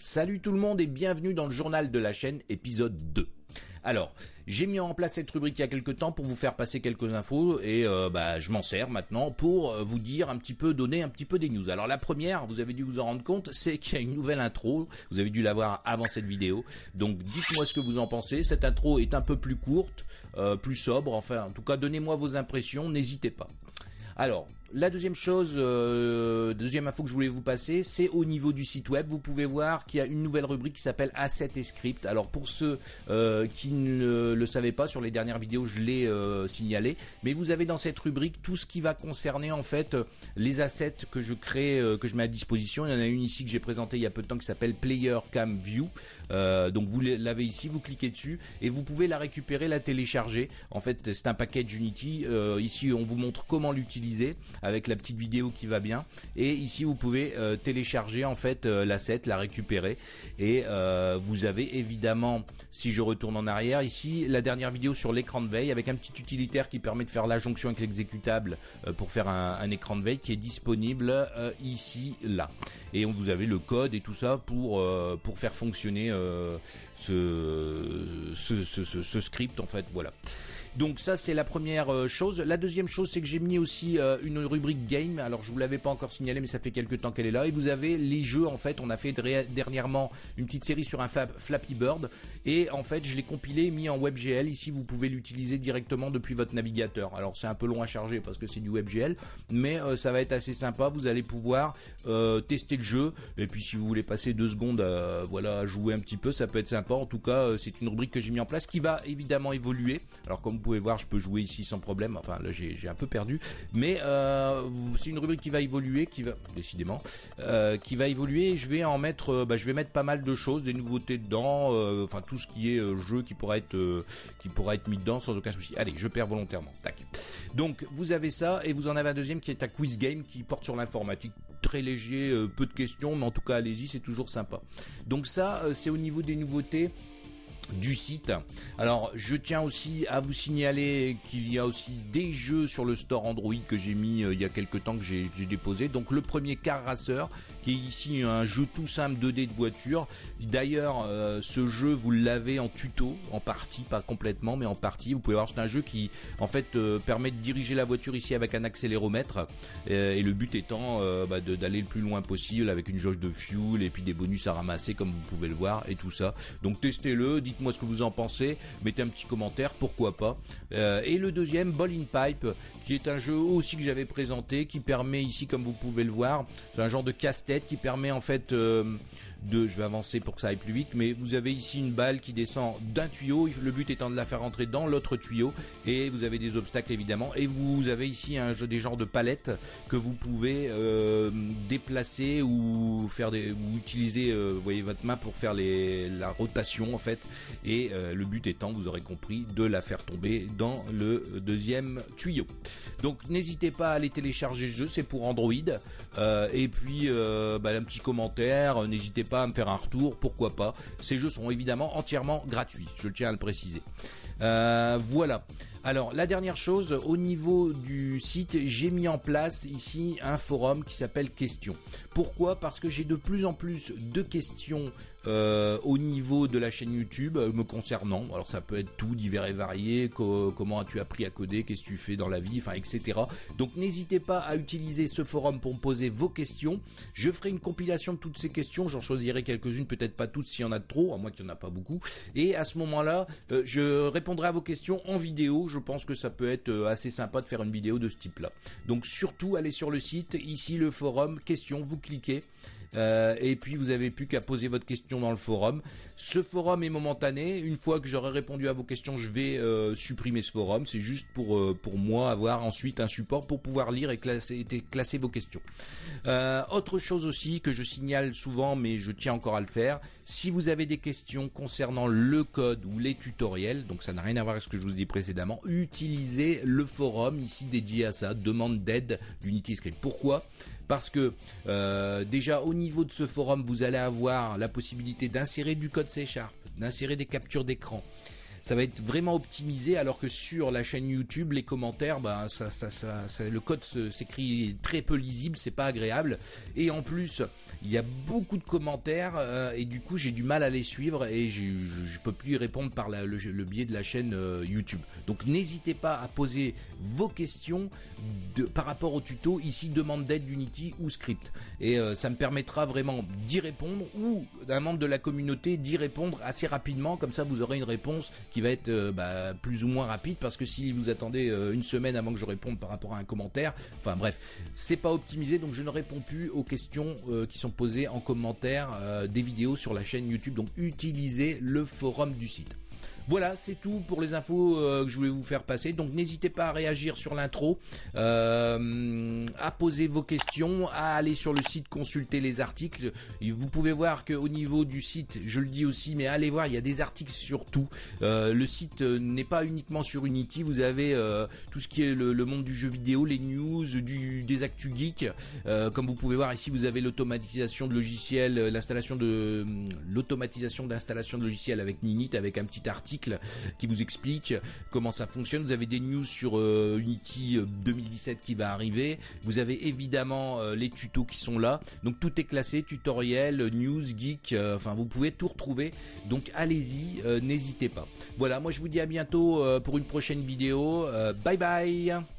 Salut tout le monde et bienvenue dans le journal de la chaîne épisode 2. Alors, j'ai mis en place cette rubrique il y a quelques temps pour vous faire passer quelques infos et euh, bah, je m'en sers maintenant pour euh, vous dire un petit peu, donner un petit peu des news. Alors la première, vous avez dû vous en rendre compte, c'est qu'il y a une nouvelle intro. Vous avez dû la voir avant cette vidéo. Donc dites-moi ce que vous en pensez. Cette intro est un peu plus courte, euh, plus sobre. Enfin, en tout cas, donnez-moi vos impressions. N'hésitez pas. Alors, la deuxième chose, euh, deuxième info que je voulais vous passer, c'est au niveau du site web. Vous pouvez voir qu'il y a une nouvelle rubrique qui s'appelle Asset et Script. Alors pour ceux euh, qui ne le savaient pas, sur les dernières vidéos, je l'ai euh, signalé. Mais vous avez dans cette rubrique tout ce qui va concerner en fait les assets que je crée, que je mets à disposition. Il y en a une ici que j'ai présentée il y a peu de temps qui s'appelle Player Cam View. donc vous l'avez ici, vous cliquez dessus et vous pouvez la récupérer, la télécharger. En fait, c'est un package Unity. ici, on vous montre comment l'utiliser avec la petite vidéo qui va bien. Et ici, vous pouvez euh, télécharger en fait euh, l'asset, la récupérer. Et euh, vous avez évidemment, si je retourne en arrière, ici la dernière vidéo sur l'écran de veille avec un petit utilitaire qui permet de faire la jonction avec l'exécutable pour faire un, écran de veille qui est disponible ici, là. Et vous avez le code et tout ça pour pour faire fonctionner ce, ce, ce, ce, script en fait. Voilà. Donc ça c'est la première euh, chose. La deuxième chose c'est que j'ai mis aussi euh, une rubrique game. Alors je vous l'avais pas encore signalé mais ça fait quelques temps qu'elle est là. Et vous avez les jeux en fait. On a fait dernièrement une petite série sur un Flappy Bird et en fait je l'ai compilé et mis en WebGL. Ici vous pouvez l'utiliser directement depuis votre navigateur. Alors c'est un peu long à charger parce que c'est du WebGL mais euh, ça va être assez sympa. Vous allez pouvoir tester le jeu et puis si vous voulez passer deux secondes voilà à jouer un petit peu ça peut être sympa. En tout cas c'est une rubrique que j'ai mis en place qui va évidemment évoluer. Alors comme vous pouvez voir, je peux jouer ici sans problème. Enfin, là, j'ai un peu perdu. Mais euh, c'est une rubrique qui va évoluer, qui va décidément, euh, qui va évoluer. je vais en mettre, euh, bah, je vais mettre pas mal de choses, des nouveautés dedans. Enfin, tout ce qui est jeu qui pourra être, qui pourra être mis dedans sans aucun souci. Allez, je perds volontairement. Tac. Donc, vous avez ça et vous en avez un deuxième qui est un quiz game qui porte sur l'informatique, très léger, peu de questions, mais en tout cas, allez-y, c'est toujours sympa. Donc ça, c'est au niveau des nouveautés du site. Alors je tiens aussi à vous signaler qu'il y a aussi des jeux sur le store Android que j'ai mis euh, il y a quelques temps que j'ai déposé. Donc le premier Car Racer qui est ici un jeu tout simple 2D de voiture. D'ailleurs euh, ce jeu vous l'avez en tuto en partie, pas complètement mais en partie. Vous pouvez voir c'est un jeu qui en fait euh, permet de diriger la voiture ici avec un accéléromètre et le but étant bah, d'aller le plus loin possible avec une jauge de fuel et puis des bonus à ramasser comme vous pouvez le voir et tout ça. Donc testez-le, dites moi ce que vous en pensez. Mettez un petit commentaire, pourquoi pas. Euh, et le deuxième, Ball in Pipe, qui est un jeu aussi que j'avais présenté, qui permet ici, comme vous pouvez le voir, c'est un genre de casse-tête qui permet en fait euh, de, je vais avancer pour que ça aille plus vite, mais vous avez ici une balle qui descend d'un tuyau. Le but étant de la faire rentrer dans l'autre tuyau, et vous avez des obstacles évidemment. Et vous avez ici un jeu des genres de palettes que vous pouvez euh, déplacer ou faire des, ou utiliser, vous voyez votre main pour faire les, la rotation en fait et euh, le but étant, vous aurez compris, de la faire tomber dans le deuxième tuyau. Donc n'hésitez pas à aller télécharger le jeu, c'est pour Android. Euh, et puis euh, bah, un petit commentaire, n'hésitez pas à me faire un retour, pourquoi pas. Ces jeux sont évidemment entièrement gratuits, je tiens à le préciser. voilà. Alors la dernière chose, au niveau du site, j'ai mis en place ici un forum qui s'appelle Questions. Pourquoi? Parce que j'ai de plus en plus de questions euh, au niveau de la chaîne YouTube euh, me concernant. Alors ça peut être tout divers et varié. comment as-tu appris à coder Qu'est-ce que tu fais dans la vie Enfin etc. Donc n'hésitez pas à utiliser ce forum pour me poser vos questions. Je ferai une compilation de toutes ces questions. J'en choisirai quelques-unes, peut-être pas toutes s'il y en a trop, à moins qu'il n'y en a pas beaucoup. Et à ce moment-là, euh, je répondrai à vos questions en vidéo je pense que ça peut être assez sympa de faire une vidéo de ce type-là. Donc surtout, allez sur le site, ici le forum, questions, vous cliquez. Et puis vous avez plus qu'à poser votre question dans le forum. Ce forum est momentané. Une fois que j'aurai répondu à vos questions, je vais euh, supprimer ce forum. C'est juste pour euh, pour moi avoir ensuite un support pour pouvoir lire et classer, vos questions. autre chose aussi que je signale souvent, mais je tiens encore à le faire. Si vous avez des questions concernant le code ou les tutoriels, donc ça n'a rien à voir avec ce que je vous ai dit précédemment, utilisez le forum ici dédié à ça. Demande d'aide d'Unity Script. Pourquoi? Parce que déjà au niveau de ce forum, vous allez avoir la possibilité d'insérer du code C Sharp, d'insérer des captures d'écran, ça va être vraiment optimisé alors que sur la chaîne YouTube les commentaires ben ça, ça, ça, le code s'écrit très peu lisible c'est pas agréable. Et en plus il y a beaucoup de commentaires euh, et du coup j'ai du mal à les suivre et je, je peux plus y répondre par le, biais de la chaîne euh, YouTube. Donc n'hésitez pas à poser vos questions par rapport au tuto. Ici demande d'aide d'Unity ou script. Et euh, ça me permettra vraiment d'y répondre ou d'un membre de la communauté d'y répondre assez rapidement. Comme ça vous aurez une réponse qui va être bah, plus ou moins rapide parce que si vous attendez une semaine avant que je réponde par rapport à un commentaire enfin bref c'est pas optimisé donc je ne réponds plus aux questions qui sont posées en commentaire des vidéos sur la chaîne YouTube. Donc utilisez le forum du site voilà, c'est tout pour les infos euh, que je voulais vous faire passer. Donc n'hésitez pas à réagir sur l'intro, euh, à poser vos questions, à aller sur le site consulter les articles. Vous pouvez voir qu'au niveau du site, je le dis aussi, mais allez voir, il y a des articles sur tout. Euh, le site n'est pas uniquement sur Unity, vous avez tout ce qui est le, monde du jeu vidéo, les news, des actus geeks. comme vous pouvez voir ici, vous avez l'automatisation de logiciels, l'installation de l'automatisation d'installation de logiciels avec Ninit, avec un petit article qui vous explique comment ça fonctionne. Vous avez des news sur euh, Unity 2017 euh, qui va arriver. Vous avez évidemment euh, les tutos qui sont là. Donc tout est classé, tutoriel, news, geek, enfin vous pouvez tout retrouver. Donc allez-y, n'hésitez pas. Voilà, moi je vous dis à bientôt pour une prochaine vidéo. bye bye